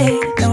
way.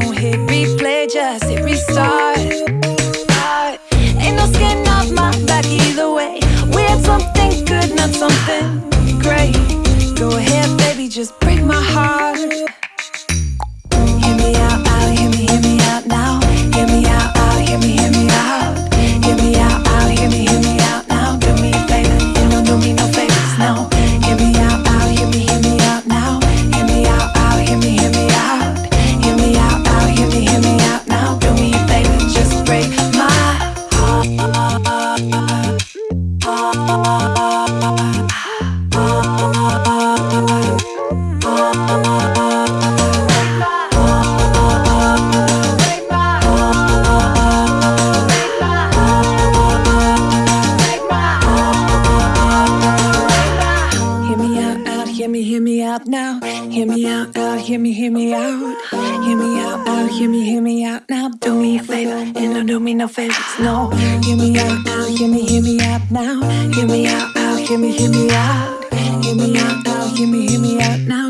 Me out, out, hear me, hear me out now.